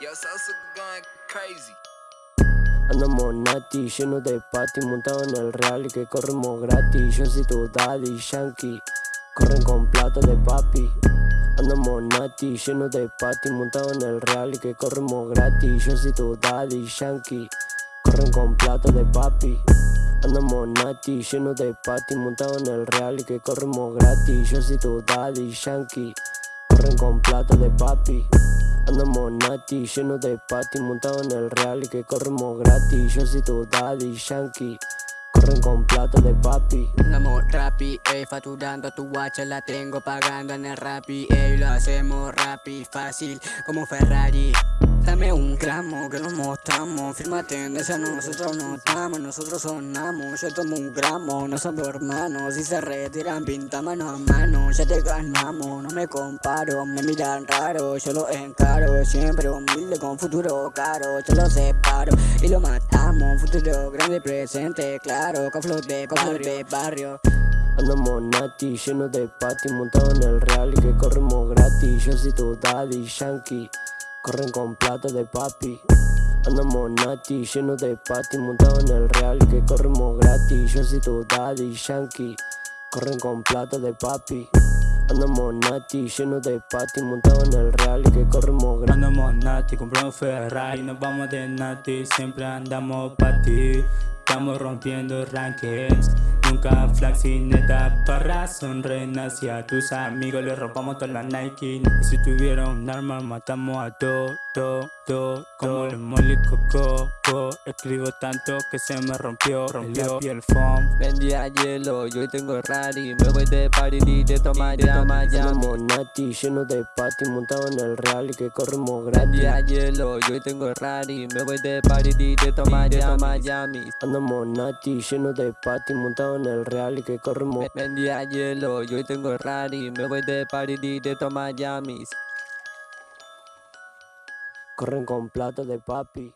Yo, Sosa going crazy. Andamos nati, lleno de pati, montado en el real y que corremos gratis. Yo soy tu daddy, yankee, corren con plata de papi. Andamos nati, lleno de pati, montado en el real y que corremos gratis. Yo soy tu daddy, yankee, corren con plata de papi. Andamos nati, lleno de pati, montado en el real y que corremos gratis. Yo soy tu daddy, yankee, corren con plata de papi. Andamos nati, lleno de pati, montado en el real y que corremos gratis. Yo soy tu daddy, yankee, corren con plata de papi. Andamos rapi, ey, facturando tu guacha la tengo pagando en el rapi, ey, lo hacemos rapi, fácil como Ferrari. Dame un gramo que nos mostramos, firma tendencia, nosotros no estamos, nosotros sonamos, yo tomo un gramo, no somos hermanos, si se retiran pinta mano a mano, ya te ganamos, no me comparo, me miran raro, yo lo encaro, siempre humilde con futuro caro, yo lo separo y lo matamos, futuro grande presente, claro, con de, con de barrio. Andamos nati, lleno de pati, montado en el real que corremos gratis. Yo soy tu daddy, yankee, corren con plata de papi. Andamos nati, lleno de pati, montado en el real que corremos gratis. Yo soy tu daddy, yankee, corren con plata de papi. Andamos nati, lleno de pati, montado en el real que corremos gratis. Andamos nati, compramos Ferrari, nos vamos de nati, siempre andamos pa' ti Estamos rompiendo rankings, nunca neta para sonreír y a tus amigos les rompamos todas las Nike. Y si tuviera un arma matamos a todo, todo, todo Como el molly coco, escribo tanto que se me rompió, rompió. El foam Vendía hielo, yo tengo Rari, me voy de party y te toma ya, Andamos nati, lleno de pati, montado en el real y que corremos gratis. Vendía hielo, yo tengo Rari, me voy de party y te toma ya, Miami. Andamos nati, lleno de pati, montado en el real y que corremos Vendía hielo, yo hoy tengo Rari, me voy de y te toma Miami Corren con plata de papi